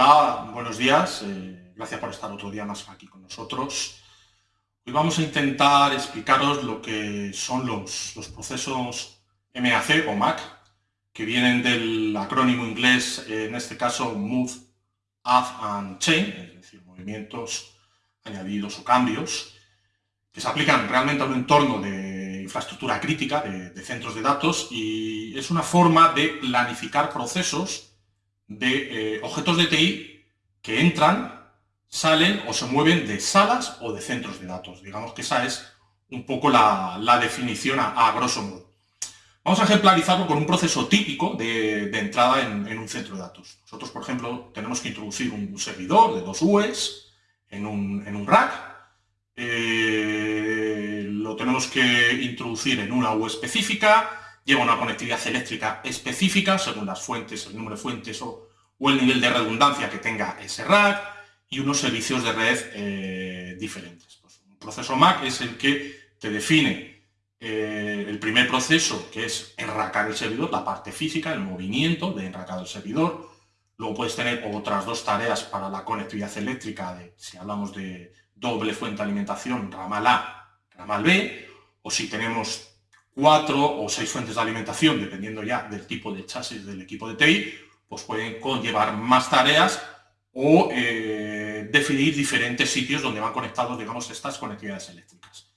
Buenos días. Eh, gracias por estar otro día más aquí con nosotros. Hoy vamos a intentar explicaros lo que son los, procesos MAC o MAC, que vienen del acrónimo inglés, en este caso Move, Add and Change, es decir, movimientos añadidos o cambios, que se aplican realmente a un entorno de infraestructura crítica, de centros de datos, y es una forma de planificar procesos de eh, objetos de TI que entran, salen o se mueven de salas o de centros de datos. Digamos que esa es un poco la, definición a, grosso modo. Vamos a ejemplarizarlo con un proceso típico de, entrada en, un centro de datos. Nosotros, por ejemplo, tenemos que introducir un servidor de dos UEs en un, rack. Eh, lo tenemos que introducir en una UE específica, lleva una conectividad eléctrica específica según las fuentes, el número de fuentes o, el nivel de redundancia que tenga ese rack y unos servicios de red eh, diferentes. Pues un proceso MAC es el que te define eh, el primer proceso, que es enracar el servidor, la parte física, el movimiento de enracado el servidor. Luego puedes tener otras dos tareas para la conectividad eléctrica, de, si hablamos de doble fuente de alimentación, ramal A, ramal B, o si tenemos cuatro o seis fuentes de alimentación, dependiendo ya del tipo de chasis del equipo de TI, pues pueden conllevar más tareas o eh, definir diferentes sitios donde van conectados, digamos, estas conectividades eléctricas.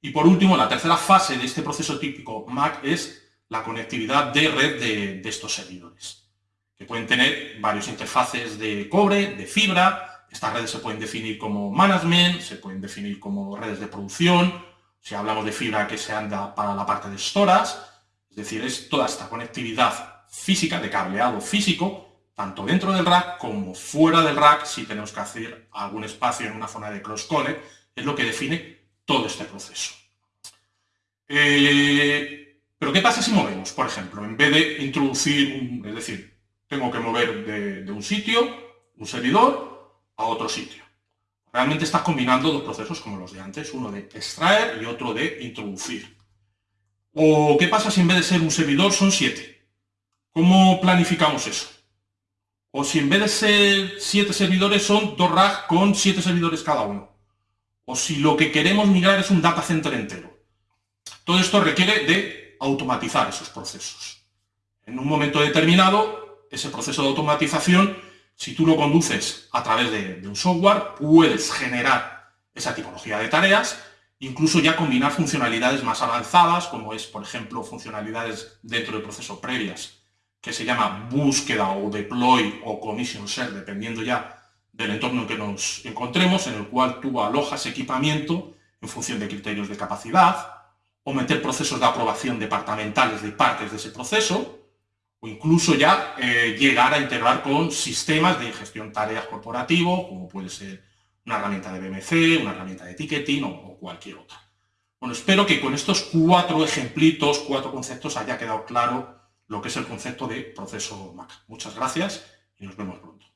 Y por último, la tercera fase de este proceso típico MAC es la conectividad de red de, de estos servidores, que pueden tener varios interfaces de cobre, de fibra, estas redes se pueden definir como management, se pueden definir como redes de producción, si hablamos de fibra que se anda para la parte de storas, es decir, es toda esta conectividad física, de cableado físico, tanto dentro del rack como fuera del rack, si tenemos que hacer algún espacio en una zona de cross-connect, es lo que define todo este proceso. Eh, pero ¿qué pasa si movemos? Por ejemplo, en vez de introducir, un, es decir, tengo que mover de un sitio, un servidor, a otro sitio. Realmente estás combinando dos procesos como los de antes, uno de extraer y otro de introducir. ¿O qué pasa si en vez de ser un servidor son siete? ¿Cómo planificamos eso? O si en vez de ser siete servidores son dos racks con siete servidores cada uno. O si lo que queremos migrar es un data center entero. Todo esto requiere de automatizar esos procesos. En un momento determinado, ese proceso de automatización si tú lo conduces a través de, un software, puedes generar esa tipología de tareas, incluso ya combinar funcionalidades más avanzadas, como es, por ejemplo, funcionalidades dentro del proceso previas, que se llama búsqueda o deploy o commission share, dependiendo ya del entorno en que nos encontremos, en el cual tú alojas equipamiento en función de criterios de capacidad, o meter procesos de aprobación departamentales de partes de ese proceso, o incluso ya eh, llegar a integrar con sistemas de gestión tareas corporativo, como puede ser una herramienta de BMC, una herramienta de ticketing o, cualquier otra. Bueno, espero que con estos cuatro ejemplitos, cuatro conceptos, haya quedado claro lo que es el concepto de proceso MAC. Muchas gracias y nos vemos pronto.